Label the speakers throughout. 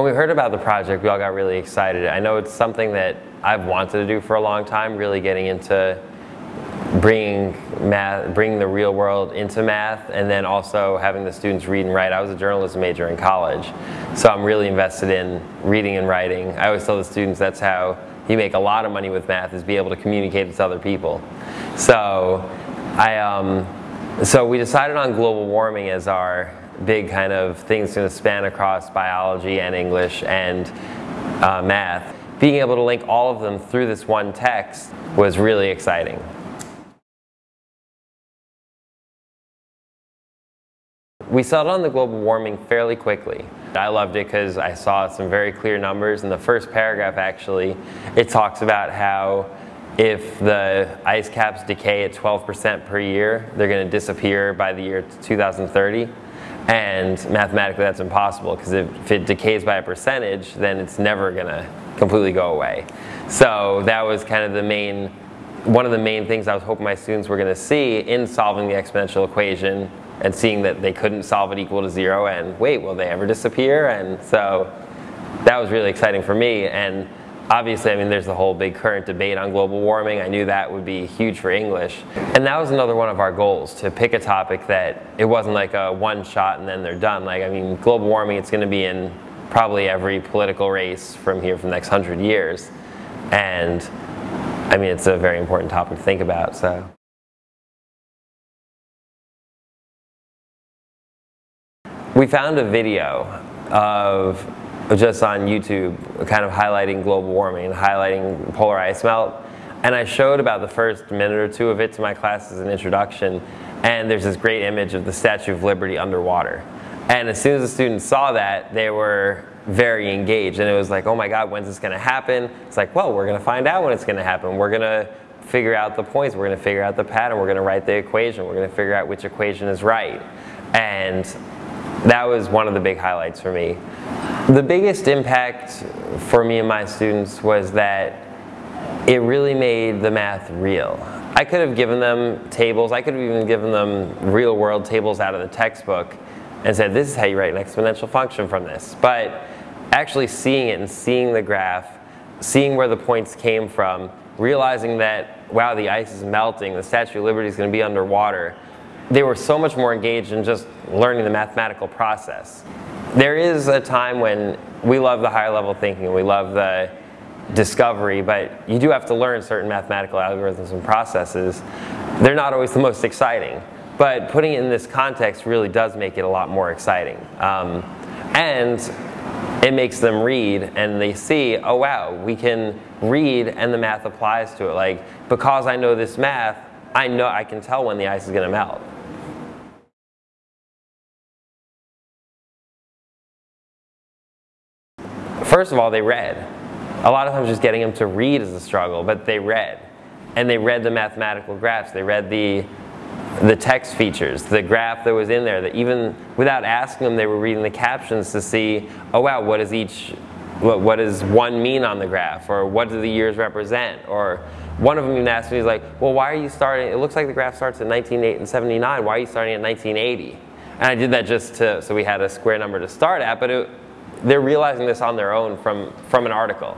Speaker 1: When we heard about the project, we all got really excited. I know it's something that I've wanted to do for a long time, really getting into bringing math, bringing the real world into math, and then also having the students read and write. I was a journalism major in college, so I'm really invested in reading and writing. I always tell the students that's how you make a lot of money with math is be able to communicate with other people. So I, um, so we decided on global warming as our big kind of things going to span across biology and English and uh, math. Being able to link all of them through this one text was really exciting. We settled on the global warming fairly quickly. I loved it because I saw some very clear numbers. In the first paragraph, actually, it talks about how if the ice caps decay at 12% per year, they're going to disappear by the year 2030. And mathematically, that's impossible because if it decays by a percentage, then it's never going to completely go away. So that was kind of the main, one of the main things I was hoping my students were going to see in solving the exponential equation and seeing that they couldn't solve it equal to zero and wait, will they ever disappear? And so that was really exciting for me. And obviously, I mean, there's the whole big current debate on global warming. I knew that would be huge for English. And that was another one of our goals, to pick a topic that it wasn't like a one shot and then they're done. Like, I mean, global warming, it's going to be in probably every political race from here for the next hundred years. And I mean, it's a very important topic to think about, so. We found a video of just on YouTube kind of highlighting global warming, highlighting polar ice melt. And I showed about the first minute or two of it to my class as an introduction. And there's this great image of the Statue of Liberty underwater. And as soon as the students saw that, they were very engaged. And it was like, oh my God, when's this going to happen? It's like, well, we're going to find out when it's going to happen. We're going to figure out the points. We're going to figure out the pattern. We're going to write the equation. We're going to figure out which equation is right. And that was one of the big highlights for me. The biggest impact for me and my students was that it really made the math real. I could have given them tables, I could have even given them real world tables out of the textbook and said this is how you write an exponential function from this. But actually seeing it and seeing the graph, seeing where the points came from, realizing that wow the ice is melting, the Statue of Liberty is going to be underwater, they were so much more engaged in just learning the mathematical process. There is a time when we love the higher level thinking, we love the discovery, but you do have to learn certain mathematical algorithms and processes. They're not always the most exciting, but putting it in this context really does make it a lot more exciting. Um, and it makes them read and they see, oh wow, we can read and the math applies to it. Like, because I know this math, I know I can tell when the ice is going to melt. First of all, they read. A lot of times just getting them to read is a struggle, but they read. And they read the mathematical graphs. They read the, the text features, the graph that was in there, that even without asking them, they were reading the captions to see, oh wow, what does each, what, what does one mean on the graph? Or what do the years represent? Or one of them even asked me, he's like, well, why are you starting, it looks like the graph starts at 1979, why are you starting at 1980? And I did that just to, so we had a square number to start at, but it, they're realizing this on their own from, from an article.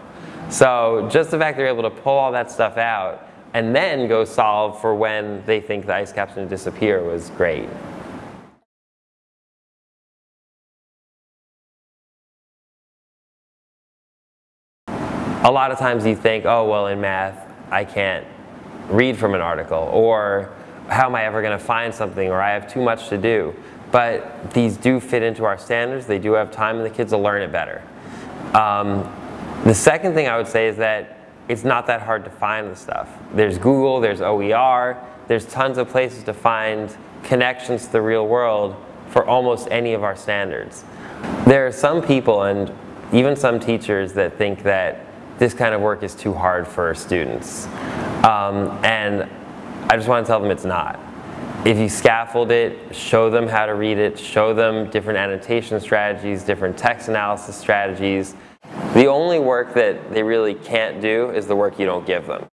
Speaker 1: So just the fact they're able to pull all that stuff out and then go solve for when they think the ice cap's to disappear was great. A lot of times you think, oh, well, in math, I can't read from an article, or how am I ever going to find something, or I have too much to do but these do fit into our standards. They do have time and the kids will learn it better. Um, the second thing I would say is that it's not that hard to find the stuff. There's Google, there's OER, there's tons of places to find connections to the real world for almost any of our standards. There are some people and even some teachers that think that this kind of work is too hard for students. Um, and I just want to tell them it's not if you scaffold it, show them how to read it, show them different annotation strategies, different text analysis strategies. The only work that they really can't do is the work you don't give them.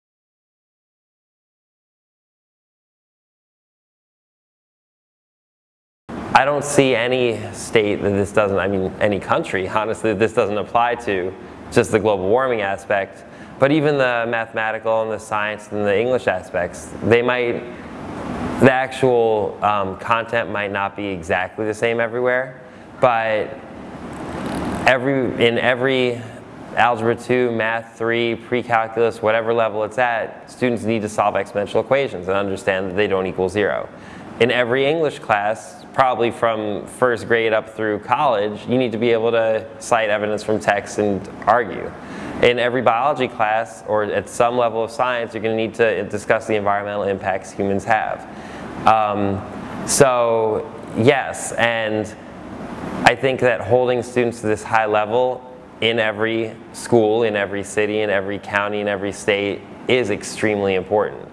Speaker 1: I don't see any state that this doesn't, I mean, any country, honestly, that this doesn't apply to, just the global warming aspect. But even the mathematical and the science and the English aspects, they might, the actual um, content might not be exactly the same everywhere, but every, in every Algebra 2, Math 3, pre-calculus, whatever level it's at, students need to solve exponential equations and understand that they don't equal zero. In every English class, probably from first grade up through college, you need to be able to cite evidence from text and argue. In every biology class, or at some level of science, you're going to need to discuss the environmental impacts humans have. Um, so, yes, and I think that holding students to this high level in every school, in every city, in every county, in every state is extremely important.